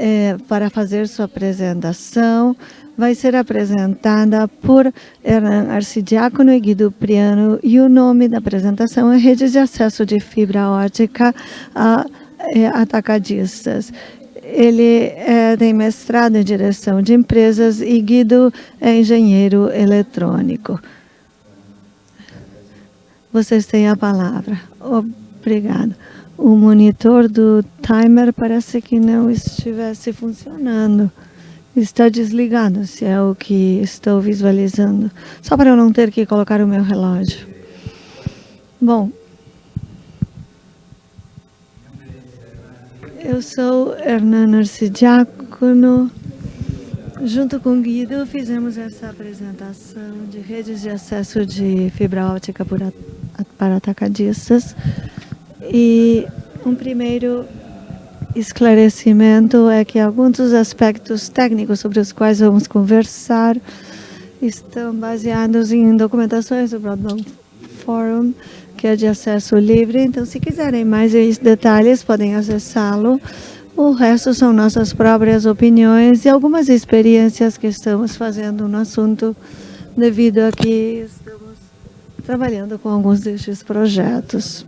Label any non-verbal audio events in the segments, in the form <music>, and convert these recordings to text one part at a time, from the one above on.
é, para fazer sua apresentação. Vai ser apresentada por Hernan Arcidiácono e Guido Priano e o nome da apresentação é Redes de Acesso de Fibra Ótica a, é, Atacadistas. Ele é, tem mestrado em direção de empresas e Guido é engenheiro eletrônico. Vocês têm a palavra. Obrigado. O monitor do timer parece que não estivesse funcionando. Está desligado, se é o que estou visualizando. Só para eu não ter que colocar o meu relógio. Bom, eu sou Hernan Arcidiácono. Junto com Guido, fizemos essa apresentação de redes de acesso de fibra óptica para atacadistas. E um primeiro esclarecimento é que alguns dos aspectos técnicos sobre os quais vamos conversar estão baseados em documentações do Broadband Forum, que é de acesso livre. Então, se quiserem mais detalhes, podem acessá-lo. O resto são nossas próprias opiniões e algumas experiências que estamos fazendo no assunto, devido a que estamos trabalhando com alguns destes projetos.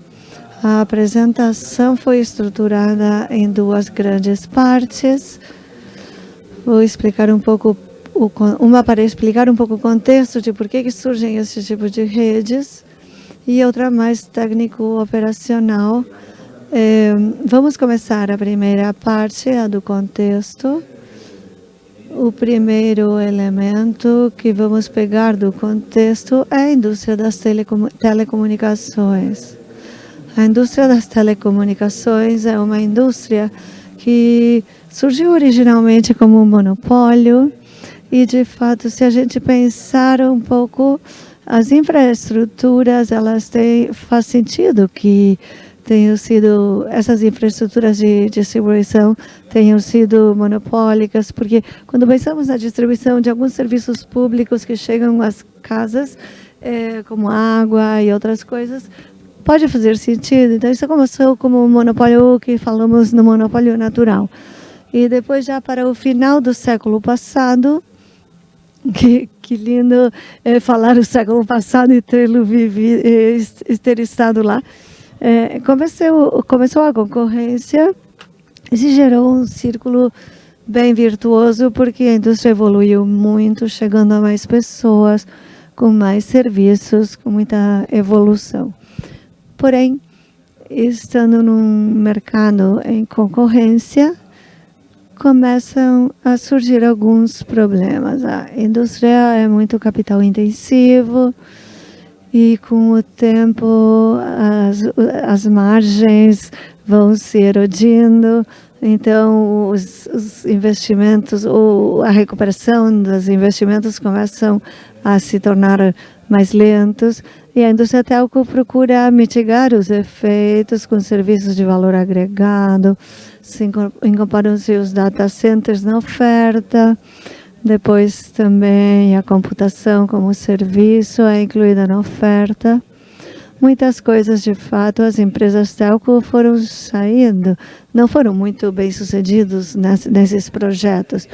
A apresentação foi estruturada em duas grandes partes. Vou explicar um pouco, uma para explicar um pouco o contexto de por que, surgem esse tipo de redes e outra mais técnico-operacional. É, vamos começar a primeira parte, a do contexto. O primeiro elemento que vamos pegar do contexto é a indústria das telecomunicações. A indústria das telecomunicações é uma indústria que surgiu originalmente como um monopólio e, de fato, se a gente pensar um pouco, as infraestruturas, elas têm, faz sentido que tenham sido, essas infraestruturas de distribuição tenham sido monopólicas, porque quando pensamos na distribuição de alguns serviços públicos que chegam às casas, é, como água e outras coisas, pode fazer sentido. Então, isso começou como um monopólio que falamos no monopólio natural. E depois, já para o final do século passado, <laughs> que, que lindo é, falar o século passado e é, ter estado lá, é, começou, começou a concorrência e se gerou um círculo bem virtuoso, porque a indústria evoluiu muito, chegando a mais pessoas, com mais serviços, com muita evolução. Porém, estando num mercado em concorrência, começam a surgir alguns problemas. A indústria é muito capital intensivo e com o tempo as, as margens vão se erodindo, então os, os investimentos, ou a recuperação dos investimentos começam a se tornar mais lentos e a indústria telco procura mitigar os efeitos com serviços de valor agregado, incorporam-se os data centers na oferta, depois também a computação como serviço é incluída na oferta. Muitas coisas, de fato, as empresas telco foram saindo, não foram muito bem sucedidos nesses projetos.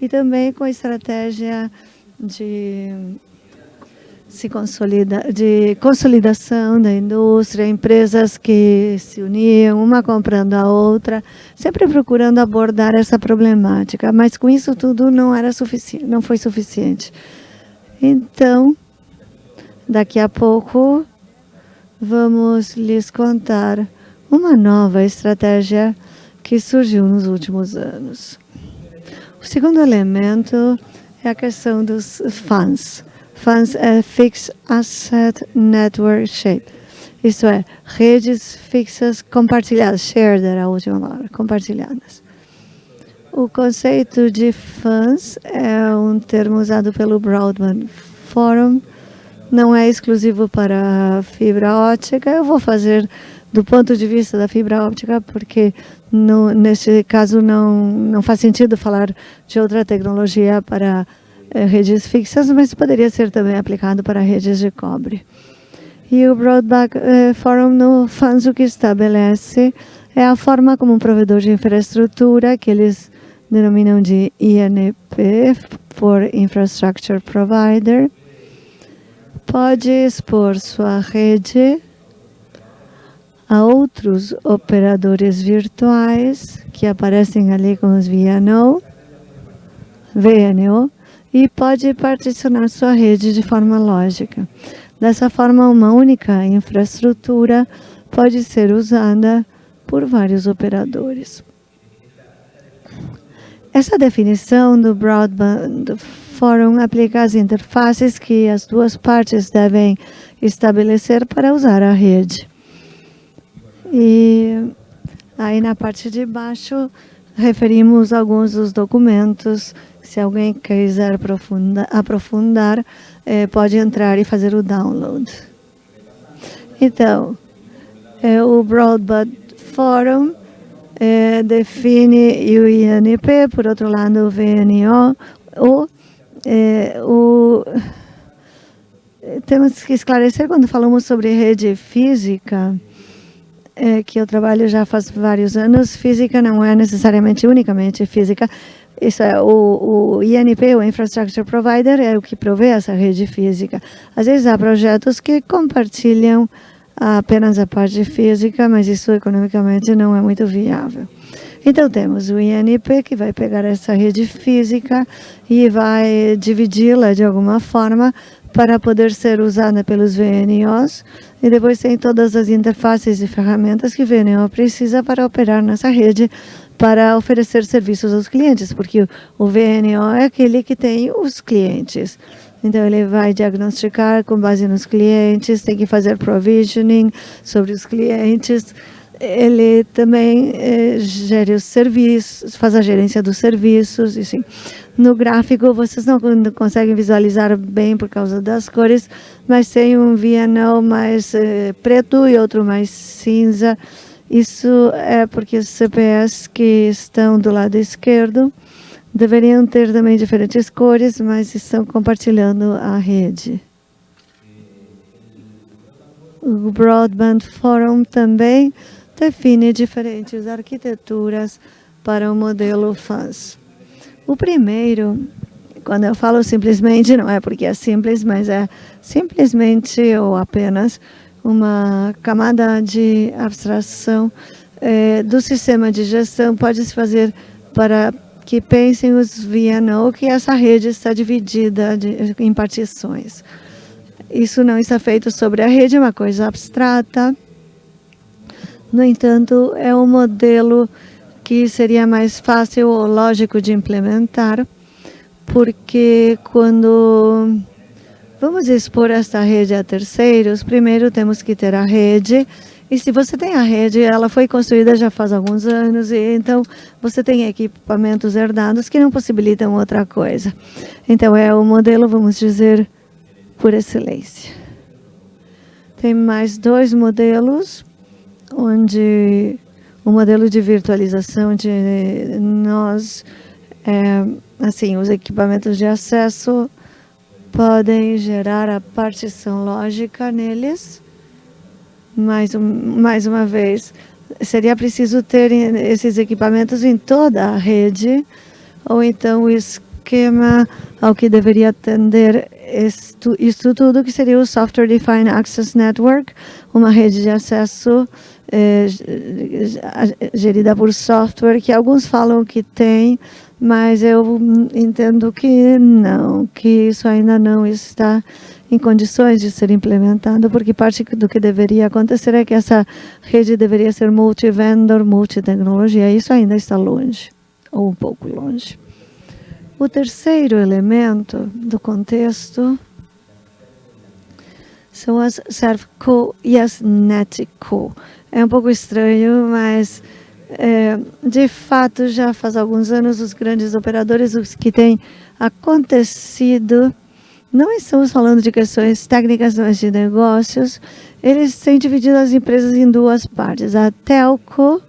E também com a estratégia de se consolida, de consolidação da indústria, empresas que se uniam, uma comprando a outra, sempre procurando abordar essa problemática, mas com isso tudo não era suficiente, não foi suficiente. Então, daqui a pouco vamos lhes contar uma nova estratégia que surgiu nos últimos anos. O segundo elemento é a questão dos fãs Funds é Fixed Asset Network Shape. Isto é, redes fixas compartilhadas, shared era a última palavra, compartilhadas. O conceito de fãs é um termo usado pelo Broadband Forum, não é exclusivo para fibra óptica. Eu vou fazer do ponto de vista da fibra óptica, porque no, nesse caso não, não faz sentido falar de outra tecnologia para redes fixas, mas poderia ser também aplicado para redes de cobre. E o Broadband é, Forum no FANS o que estabelece é a forma como um provedor de infraestrutura que eles denominam de INP, for Infrastructure Provider, pode expor sua rede a outros operadores virtuais que aparecem ali com os VNO, VNO e pode particionar sua rede de forma lógica. Dessa forma, uma única infraestrutura pode ser usada por vários operadores. Essa definição do Broadband Forum aplica as interfaces que as duas partes devem estabelecer para usar a rede. E aí na parte de baixo referimos alguns dos documentos. Se alguém quiser aprofundar, aprofundar é, pode entrar e fazer o download. Então, é, o Broadband Forum é, define o INP, por outro lado o VNO, o, o, temos que esclarecer quando falamos sobre rede física, é, que eu trabalho já faz vários anos, física não é necessariamente unicamente física, isso é o, o INP, o Infrastructure Provider, é o que provê essa rede física. Às vezes há projetos que compartilham apenas a parte física, mas isso economicamente não é muito viável. Então temos o INP que vai pegar essa rede física e vai dividi-la de alguma forma para poder ser usada pelos VNOs e depois tem todas as interfaces e ferramentas que o VNO precisa para operar nessa rede para oferecer serviços aos clientes, porque o VNO é aquele que tem os clientes. Então, ele vai diagnosticar com base nos clientes, tem que fazer provisioning sobre os clientes. Ele também eh, os serviços, faz a gerência dos serviços. Assim. No gráfico, vocês não conseguem visualizar bem por causa das cores, mas tem um VNO mais eh, preto e outro mais cinza. Isso é porque os CPS que estão do lado esquerdo deveriam ter também diferentes cores, mas estão compartilhando a rede. O Broadband Forum também define diferentes arquiteturas para o modelo FAS. O primeiro, quando eu falo simplesmente, não é porque é simples, mas é simplesmente ou apenas uma camada de abstração é, do sistema de gestão pode se fazer para que pensem os VNO que essa rede está dividida de, em partições. Isso não está feito sobre a rede, é uma coisa abstrata. No entanto, é um modelo que seria mais fácil ou lógico de implementar, porque quando vamos expor esta rede a terceiros, primeiro temos que ter a rede e se você tem a rede, ela foi construída já faz alguns anos, e então você tem equipamentos herdados que não possibilitam outra coisa. Então é o modelo, vamos dizer, por excelência. Tem mais dois modelos, onde o modelo de virtualização de nós, é, assim, os equipamentos de acesso podem gerar a partição lógica neles, mais, mais uma vez, seria preciso ter esses equipamentos em toda a rede, ou então o esquema ao que deveria atender isto, isto tudo, que seria o Software Defined Access Network, uma rede de acesso gerida por software, que alguns falam que tem, mas eu entendo que não, que isso ainda não está em condições de ser implementado, porque parte do que deveria acontecer é que essa rede deveria ser multi-vendor, multi-tecnologia. Isso ainda está longe, ou um pouco longe. O terceiro elemento do contexto são as ServCo e as NetCo. É um pouco estranho, mas é, de fato já faz alguns anos os grandes operadores, os que têm acontecido não estamos falando de questões técnicas, mas de negócios. Eles têm dividido as empresas em duas partes. A telco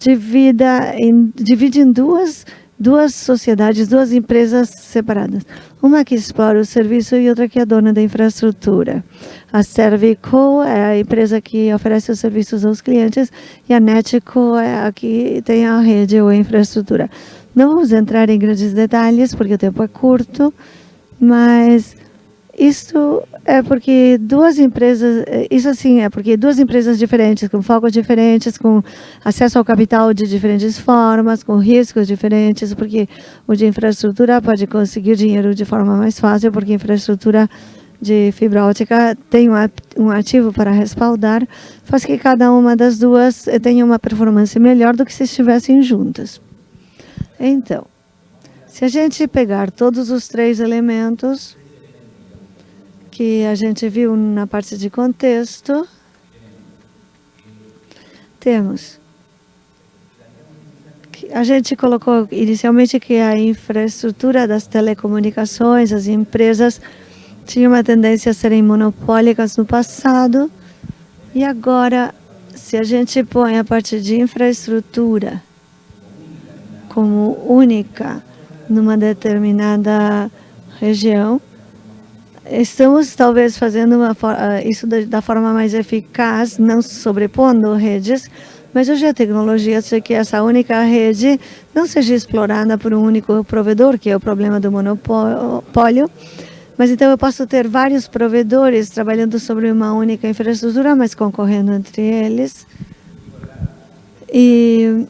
divide em, divide em duas, duas sociedades, duas empresas separadas. Uma que explora o serviço e outra que é dona da infraestrutura. A Servico é a empresa que oferece os serviços aos clientes e a Netco é a que tem a rede ou a infraestrutura. Não vamos entrar em grandes detalhes, porque o tempo é curto, mas isso é porque duas empresas, isso assim, é porque duas empresas diferentes, com focos diferentes, com acesso ao capital de diferentes formas, com riscos diferentes, porque o de infraestrutura pode conseguir dinheiro de forma mais fácil, porque infraestrutura de fibra ótica tem um ativo para respaldar, faz que cada uma das duas tenha uma performance melhor do que se estivessem juntas. Então, se a gente pegar todos os três elementos que a gente viu na parte de contexto, temos a gente colocou inicialmente que a infraestrutura das telecomunicações, as empresas tinham uma tendência a serem monopólicas no passado. E agora, se a gente põe a parte de infraestrutura como única numa determinada região, estamos talvez fazendo uma, ah, isso da forma mais eficaz, não sobrepondo redes, mas hoje a tecnologia é que essa única rede não seja explorada por um único provedor, que é o problema do monopólio, mas então eu posso ter vários provedores trabalhando sobre uma única infraestrutura, mas concorrendo entre eles. E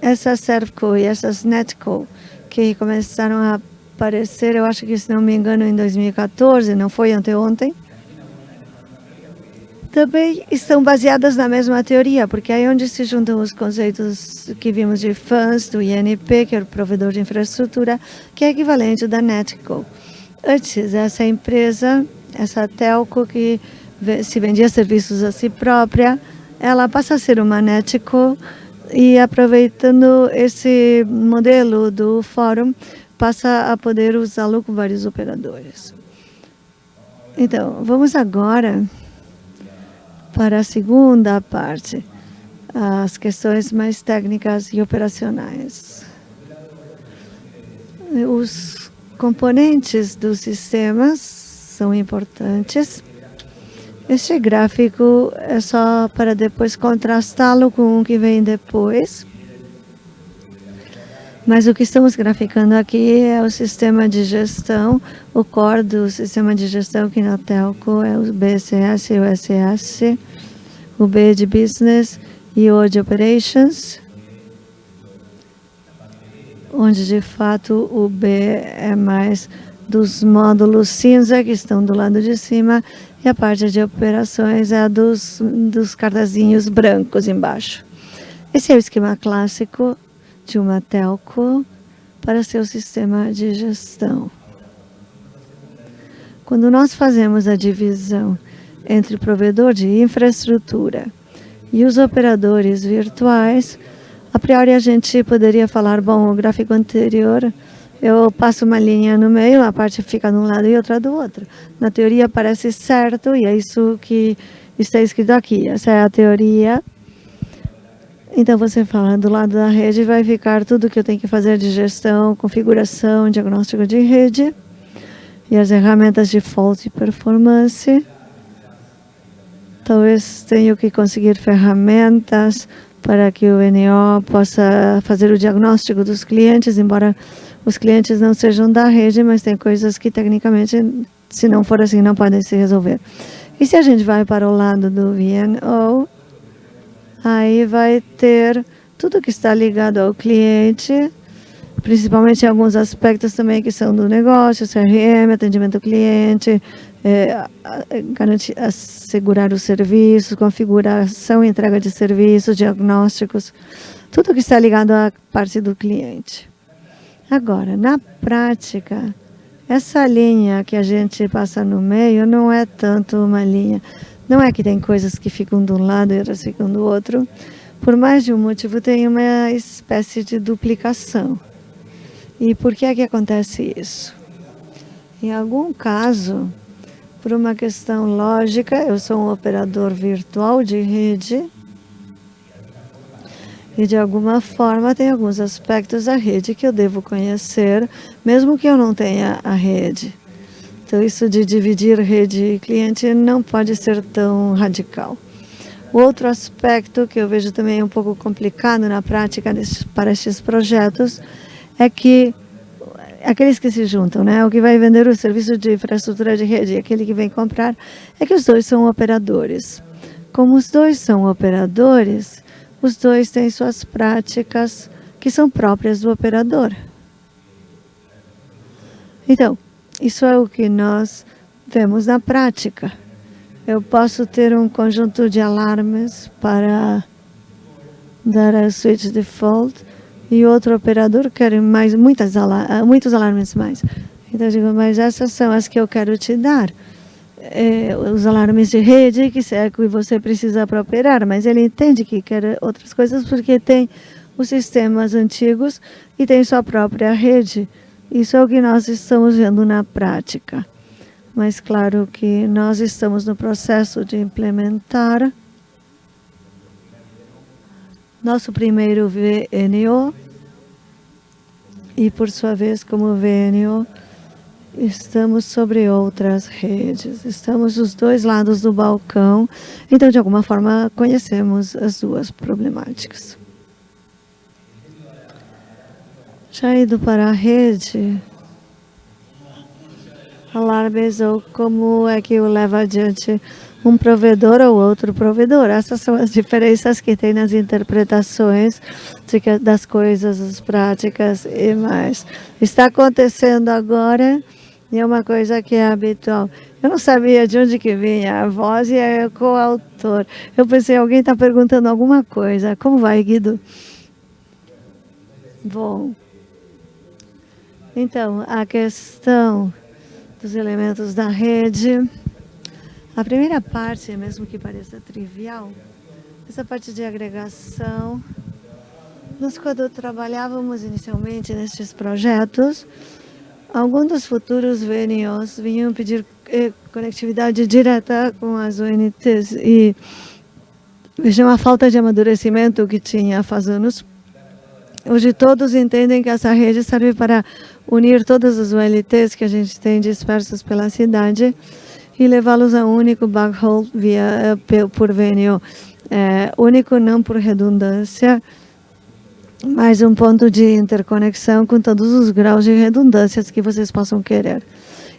essas Servco e essas Netco, que começaram a aparecer, eu acho que, se não me engano, em 2014, não foi anteontem, também estão baseadas na mesma teoria, porque é aí onde se juntam os conceitos que vimos de FANS, do INP, que é o provedor de infraestrutura, que é equivalente da Netco. Antes, essa empresa, essa telco que se vendia serviços a si própria, ela passa a ser uma Netco e aproveitando esse modelo do fórum, passa a poder usá-lo com vários operadores. Então, vamos agora para a segunda parte, as questões mais técnicas e operacionais. Os componentes dos sistemas são importantes este gráfico é só para depois contrastá-lo com o que vem depois. Mas o que estamos graficando aqui é o sistema de gestão, o core do sistema de gestão que na Telco é o BCS e o SS, o B de Business e o de Operations, onde de fato o B é mais dos módulos cinza que estão do lado de cima e a parte de operações é a dos, dos cartazinhos brancos embaixo. Esse é o esquema clássico de uma telco para seu sistema de gestão. Quando nós fazemos a divisão entre o provedor de infraestrutura e os operadores virtuais, a priori a gente poderia falar, bom, o gráfico anterior eu passo uma linha no meio, a parte fica de um lado e outra do outro. Na teoria parece certo e é isso que está escrito aqui. Essa é a teoria. Então você fala, do lado da rede vai ficar tudo que eu tenho que fazer de gestão, configuração, diagnóstico de rede e as ferramentas de fault e performance. Talvez tenha que conseguir ferramentas para que o NO possa fazer o diagnóstico dos clientes, embora os clientes não sejam da rede, mas tem coisas que tecnicamente, se não for assim, não podem se resolver. E se a gente vai para o lado do VNO, aí vai ter tudo que está ligado ao cliente, principalmente alguns aspectos também que são do negócio, CRM, atendimento ao cliente, é, garantir, assegurar os serviços, configuração e entrega de serviços, diagnósticos, tudo que está ligado à parte do cliente. Agora, na prática, essa linha que a gente passa no meio não é tanto uma linha. Não é que tem coisas que ficam de um lado e outras ficam do outro. Por mais de um motivo, tem uma espécie de duplicação. E por que é que acontece isso? Em algum caso, por uma questão lógica, eu sou um operador virtual de rede e de alguma forma tem alguns aspectos da rede que eu devo conhecer, mesmo que eu não tenha a rede. Então isso de dividir rede e cliente não pode ser tão radical. O outro aspecto que eu vejo também um pouco complicado na prática para estes projetos é que aqueles que se juntam, né? O que vai vender o serviço de infraestrutura de rede e aquele que vem comprar, é que os dois são operadores. Como os dois são operadores, os dois têm suas práticas que são próprias do operador. Então, isso é o que nós vemos na prática. Eu posso ter um conjunto de alarmes para dar a switch default e outro operador quer mais, muitas muitos alarmes mais. Então eu digo, mas essas são as que eu quero te dar. É, os alarmes de rede, que é que você precisa para operar, mas ele entende que quer outras coisas porque tem os sistemas antigos e tem sua própria rede. Isso é o que nós estamos vendo na prática. Mas claro que nós estamos no processo de implementar nosso primeiro VNO e, por sua vez, como VNO, estamos sobre outras redes. Estamos dos dois lados do balcão, então, de alguma forma, conhecemos as duas problemáticas. Já indo para a rede, alarmes ou como é que o leva adiante um provedor ou outro provedor. Essas são as diferenças que tem nas interpretações de, das coisas, as práticas e mais. Está acontecendo agora e é uma coisa que é habitual. Eu não sabia de onde que vinha a voz e é coautor. Eu pensei, alguém está perguntando alguma coisa. Como vai, Guido? Bom, então, a questão dos elementos da rede. A primeira parte, mesmo que pareça trivial, essa parte de agregação. Nós, quando trabalhávamos inicialmente nestes projetos, alguns dos futuros VNOs vinham pedir eh, conectividade direta com as UNTs e vejam a falta de amadurecimento que tinha faz anos. Hoje todos entendem que essa rede serve para unir todas as ULTs que a gente tem dispersas pela cidade e levá-los a um único backhaul via, eh, por VNO. É, único não por redundância, mas um ponto de interconexão com todos os graus de redundâncias que vocês possam querer.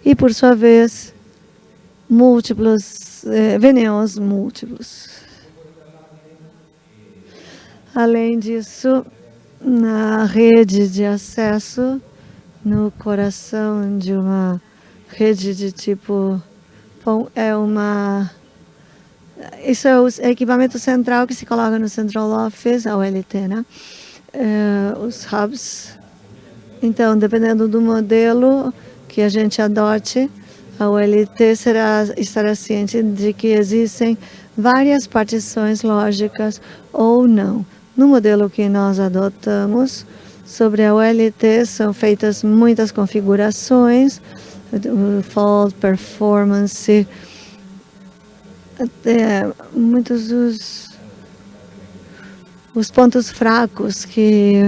E, por sua vez, múltiplos, é, múltiplos. Além disso, na rede de acesso, no coração de uma rede de tipo é uma isso é o equipamento central que se coloca no Central Office, a OLT, né? É, os hubs. Então, dependendo do modelo que a gente adote, a OLT será, estará ciente de que existem várias partições lógicas ou não. No modelo que nós adotamos, Sobre a OLT são feitas muitas configurações, fault, performance, até muitos dos os pontos fracos que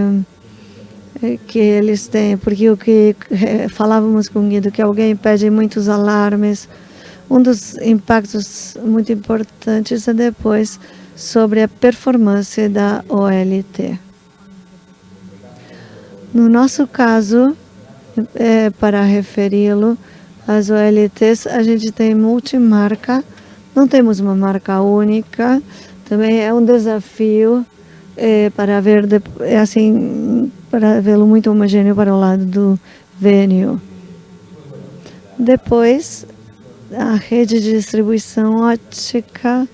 que eles têm, porque o que eh, falávamos com o Guido, que alguém pede muitos alarmes, um dos impactos muito importantes é depois sobre a performance da OLT. No nosso caso, é, para referi-lo, as OLTs, a gente tem multimarca, não temos uma marca única, também é um desafio é, para ver, é assim, para vê-lo muito homogêneo para o lado do VNU. Depois, a rede de distribuição ótica,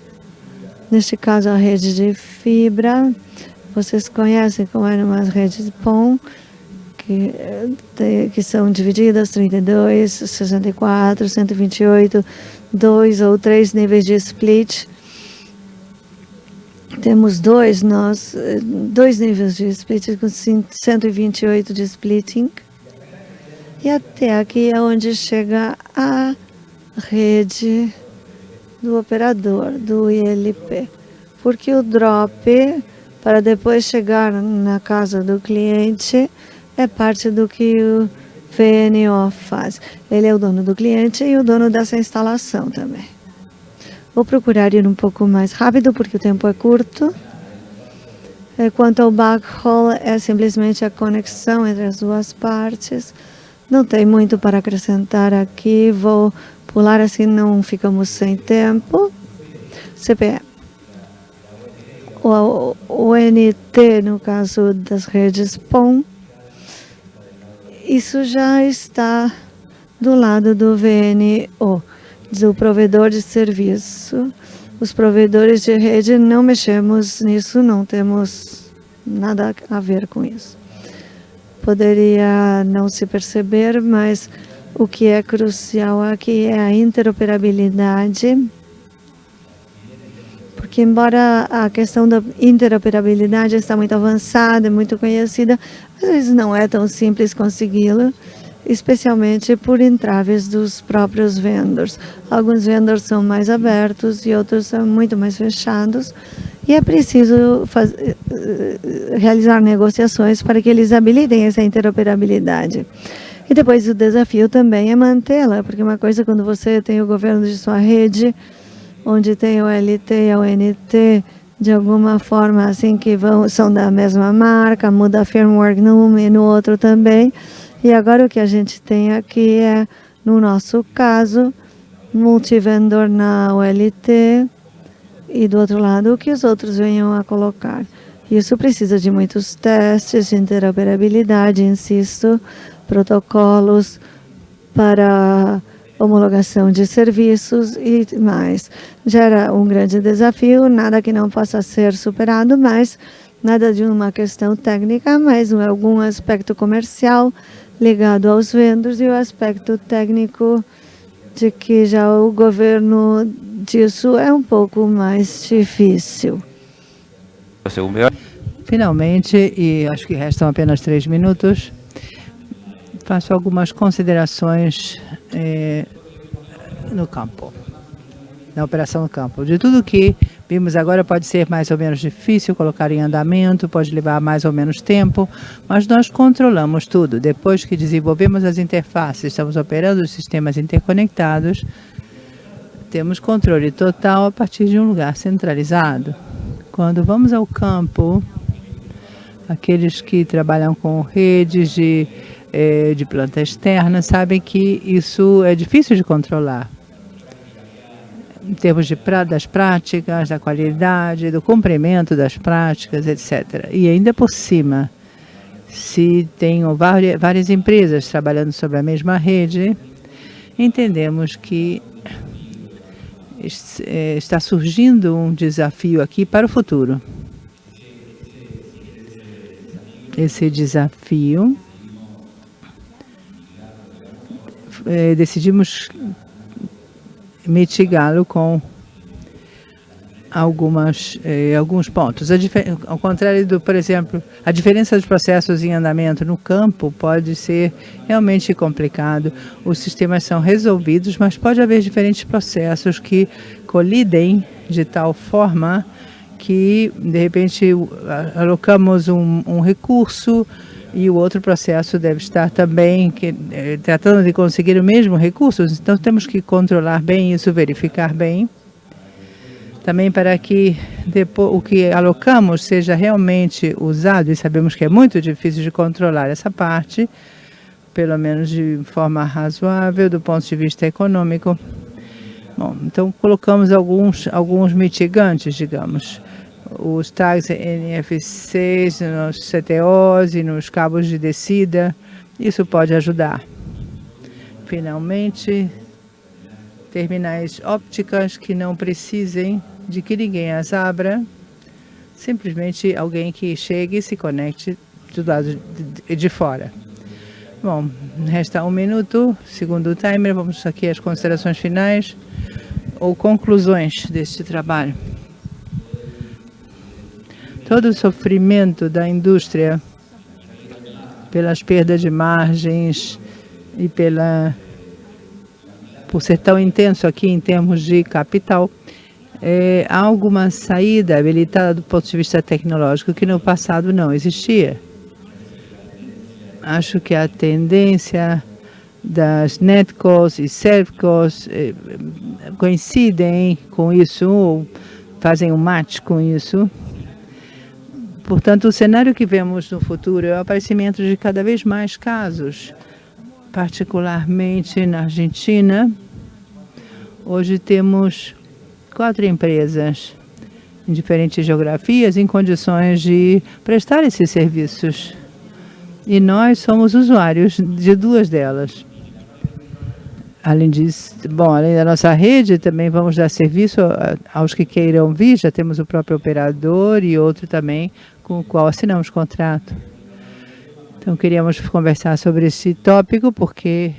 neste caso a rede de fibra, vocês conhecem como eram as redes POM, que, que são divididas 32, 64, 128, dois ou três níveis de split. Temos dois, nós, dois níveis de split com 128 de splitting. E até aqui é onde chega a rede do operador, do ILP. Porque o drop, para depois chegar na casa do cliente, é parte do que o VNO faz. Ele é o dono do cliente e o dono dessa instalação também. Vou procurar ir um pouco mais rápido, porque o tempo é curto. É, quanto ao backhaul, é simplesmente a conexão entre as duas partes. Não tem muito para acrescentar aqui, vou pular assim, não ficamos sem tempo. CPE. O, o NT, no caso das redes POM, isso já está do lado do VNO, do provedor de serviço. Os provedores de rede não mexemos nisso, não temos nada a ver com isso. Poderia não se perceber, mas o que é crucial aqui é a interoperabilidade, porque embora a questão da interoperabilidade está muito avançada, muito conhecida, às vezes não é tão simples consegui-la especialmente por entraves dos próprios vendors. Alguns vendors são mais abertos e outros são muito mais fechados, e é preciso fazer, eh, realizar negociações para que eles habilitem essa interoperabilidade. E depois o desafio também é mantê-la, porque uma coisa quando você tem o governo de sua rede, onde tem o LT e a ONT, de alguma forma assim que vão, são da mesma marca, muda firmware num e no outro também, e agora o que a gente tem aqui é, no nosso caso, multivendor na OLT e do outro lado o que os outros venham a colocar. Isso precisa de muitos testes de interoperabilidade, insisto, protocolos para homologação de serviços e mais. Gera um grande desafio, nada que não possa ser superado, mas nada de uma questão técnica, mas algum aspecto comercial ligado aos vendors e o aspecto técnico de que já o governo disso é um pouco mais difícil. Finalmente, e acho que restam apenas três minutos, faço algumas considerações eh, no campo na operação no campo. De tudo que vimos agora pode ser mais ou menos difícil colocar em andamento, pode levar mais ou menos tempo, mas nós controlamos tudo. Depois que desenvolvemos as interfaces, estamos operando os sistemas interconectados, temos controle total a partir de um lugar centralizado. Quando vamos ao campo, aqueles que trabalham com redes de, eh, de planta externa sabem que isso é difícil de controlar em termos de, das práticas, da qualidade, do cumprimento das práticas, etc. E ainda por cima, se tem várias, várias empresas trabalhando sobre a mesma rede, entendemos que está surgindo um desafio aqui para o futuro. Esse desafio, é, decidimos mitigá-lo com algumas, eh, alguns pontos. ao contrário do, por exemplo, a diferença dos processos em andamento no campo pode ser realmente complicado. Os sistemas são resolvidos, mas pode haver diferentes processos que colidem de tal forma que, de repente, alocamos um, um recurso e o outro processo deve estar também que, eh, tratando de conseguir o mesmo recurso, então temos que controlar bem isso, verificar bem, também para que depois, o que alocamos seja realmente usado, e sabemos que é muito difícil de controlar essa parte, pelo menos de forma razoável, do ponto de vista econômico. Bom, então colocamos alguns, alguns mitigantes, digamos, os tags NFC nos CTOs e nos cabos de descida. Isso pode ajudar. Finalmente, terminais ópticas que não precisem de que ninguém as abra, simplesmente alguém que chegue e se conecte do lado de, de fora. Bom, resta um minuto, segundo o timer, vamos aqui às considerações finais ou conclusões deste trabalho todo o sofrimento da indústria pelas perdas de margens e pela por ser tão intenso aqui em termos de capital, é, alguma saída habilitada do ponto de vista tecnológico que no passado não existia. Acho que a tendência das netcos e servcos eh, coincidem com isso, ou fazem um match com isso Portanto, o cenário que vemos no futuro é o aparecimento de cada vez mais casos, particularmente na Argentina. Hoje temos quatro empresas em diferentes geografias em condições de prestar esses serviços. E nós somos usuários de duas delas. Além disso, bom, além da nossa rede, também vamos dar serviço aos que queiram vir. Já temos o próprio operador e outro também com o qual assinamos contrato. Então, queríamos conversar sobre esse tópico, porque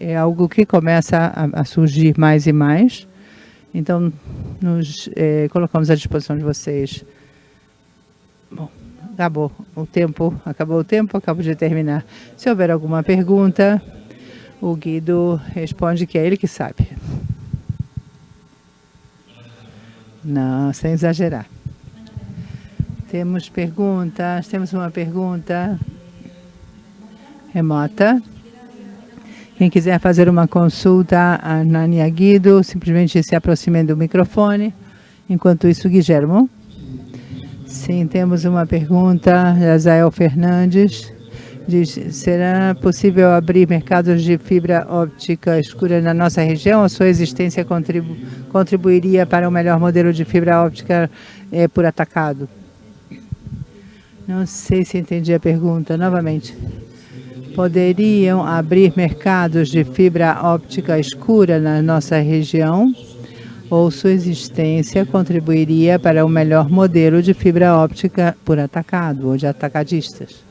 é algo que começa a, a surgir mais e mais. Então, nos é, colocamos à disposição de vocês. Bom, acabou o tempo, acabou o tempo, acabo de terminar. Se houver alguma pergunta, o Guido responde que é ele que sabe. Não, sem exagerar. Temos perguntas, temos uma pergunta remota. Quem quiser fazer uma consulta a Nania Guido, simplesmente se aproxime do microfone. Enquanto isso, Guilhermo. Sim, temos uma pergunta da Zael Fernandes. Diz, será possível abrir mercados de fibra óptica escura na nossa região? A sua existência contribu contribuiria para um melhor modelo de fibra óptica é, por atacado? Não sei se entendi a pergunta. Novamente poderiam abrir mercados de fibra óptica escura na nossa região ou sua existência contribuiria para o um melhor modelo de fibra óptica por atacado ou de atacadistas?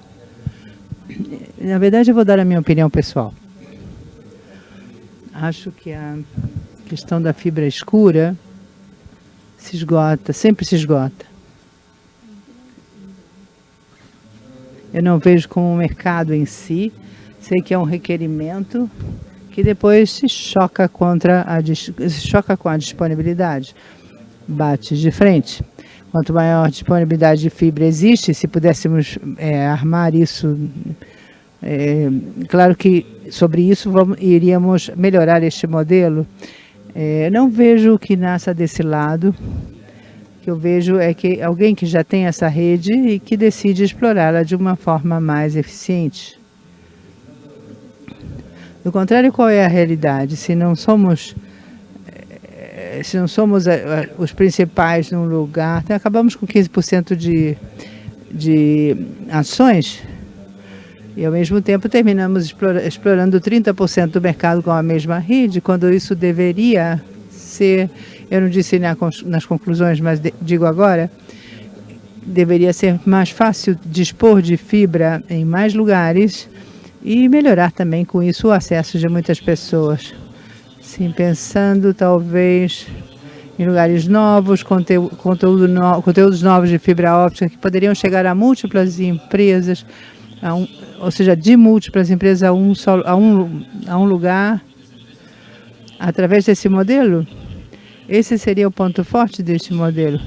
Na verdade, eu vou dar a minha opinião pessoal. Acho que a questão da fibra escura se esgota, sempre se esgota. Eu não vejo como um mercado em si, sei que é um requerimento que depois se choca, contra a, se choca com a disponibilidade, bate de frente. Quanto maior disponibilidade de fibra existe, se pudéssemos é, armar isso, é, claro que sobre isso vamos, iríamos melhorar este modelo. É, não vejo que nasça desse lado, que eu vejo é que alguém que já tem essa rede e que decide explorá-la de uma forma mais eficiente. Do contrário, qual é a realidade? Se não somos eh, se não somos eh, eh, os principais num lugar, então acabamos com 15% de, de ações e ao mesmo tempo terminamos explorando 30% do mercado com a mesma rede, quando isso deveria ser eu não disse nas conclusões, mas digo agora, deveria ser mais fácil dispor de fibra em mais lugares e melhorar também com isso o acesso de muitas pessoas. Sim, pensando talvez em lugares novos, conteúdo, conteúdo no, conteúdos novos de fibra óptica que poderiam chegar a múltiplas empresas, a um, ou seja, de múltiplas empresas a um, só, a, um, a um lugar, através desse modelo, esse seria o ponto forte deste modelo.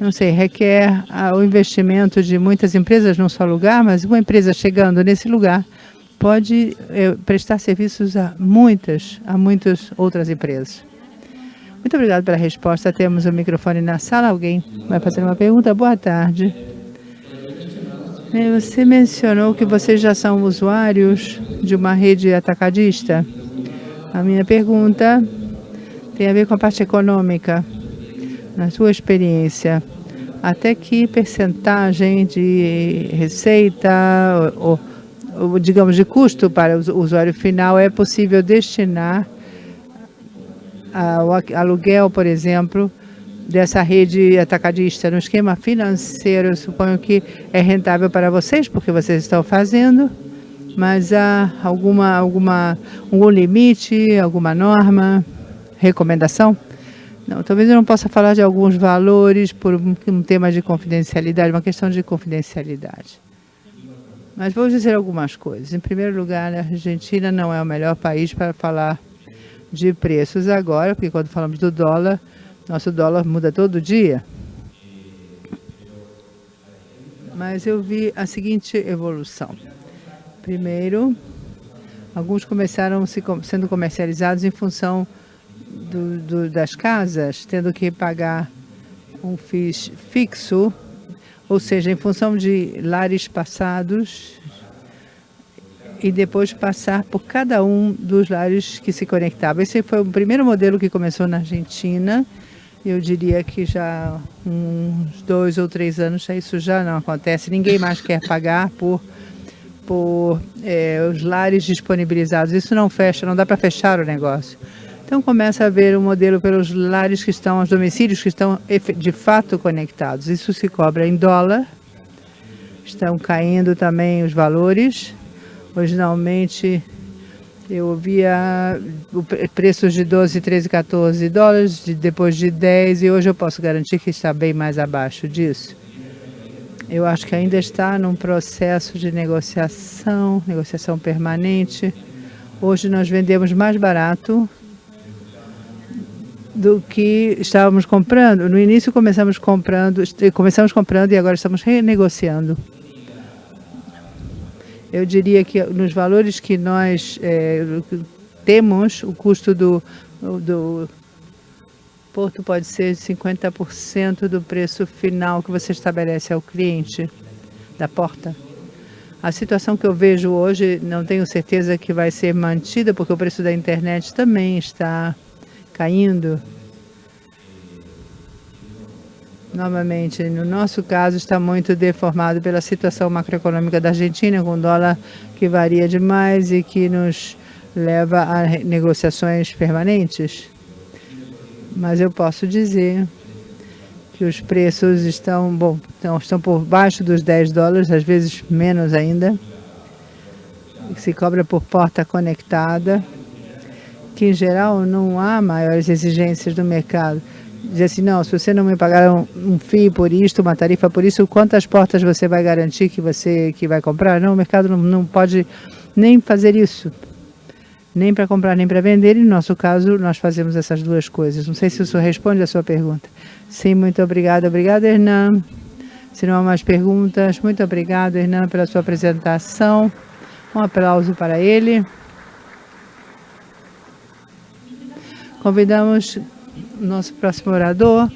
Não sei, requer ah, o investimento de muitas empresas num só lugar, mas uma empresa chegando nesse lugar pode eh, prestar serviços a muitas, a muitas outras empresas. Muito obrigado pela resposta. Temos o microfone na sala. Alguém vai fazer uma pergunta? Boa tarde. Eh, você mencionou que vocês já são usuários de uma rede atacadista. A minha pergunta tem a ver com a parte econômica. Na sua experiência, até que percentagem de receita ou, ou, digamos, de custo para o usuário final é possível destinar ao aluguel, por exemplo, dessa rede atacadista no esquema financeiro, suponho que é rentável para vocês, porque vocês estão fazendo, mas há alguma, alguma, um limite, alguma norma? recomendação? Não, talvez eu não possa falar de alguns valores por um tema de confidencialidade, uma questão de confidencialidade. Mas vou dizer algumas coisas. Em primeiro lugar, a Argentina não é o melhor país para falar de preços agora, porque quando falamos do dólar, nosso dólar muda todo dia. Mas eu vi a seguinte evolução. Primeiro, alguns começaram se, sendo comercializados em função do, do, das casas, tendo que pagar um FIIs fixo, ou seja, em função de lares passados, e depois passar por cada um dos lares que se conectavam. Esse foi o primeiro modelo que começou na Argentina. Eu diria que já uns dois ou três anos isso já não acontece. Ninguém mais quer pagar por, por é, os lares disponibilizados. Isso não fecha, não dá para fechar o negócio. Então começa a haver um modelo pelos lares que estão, os domicílios que estão de fato conectados. Isso se cobra em dólar. Estão caindo também os valores Originalmente eu via preços de 12, 13, 14 dólares, depois de 10 e hoje eu posso garantir que está bem mais abaixo disso. Eu acho que ainda está num processo de negociação, negociação permanente. Hoje nós vendemos mais barato do que estávamos comprando. No início começamos comprando, começamos comprando e agora estamos renegociando. Eu diria que nos valores que nós é, temos, o custo do, do porto pode ser 50% do preço final que você estabelece ao cliente da porta. A situação que eu vejo hoje, não tenho certeza que vai ser mantida, porque o preço da internet também está caindo. Novamente, no nosso caso, está muito deformado pela situação macroeconômica da Argentina, com dólar que varia demais e que nos leva a negociações permanentes. Mas eu posso dizer que os preços estão, bom, estão, estão por baixo dos 10 dólares, às vezes menos ainda, se cobra por porta conectada, que em geral não há maiores exigências do mercado dizer assim, não, se você não me pagar um, um FII por isto, uma tarifa por isso, quantas portas você vai garantir que você que vai comprar? Não, o mercado não, não pode nem fazer isso. Nem para comprar, nem para vender. E no nosso caso, nós fazemos essas duas coisas. Não sei se isso responde a sua pergunta. Sim, muito obrigada. Obrigada, Hernan. Se não há mais perguntas, muito obrigado, Hernan, pela sua apresentação. Um aplauso para ele. Convidamos nosso próximo orador,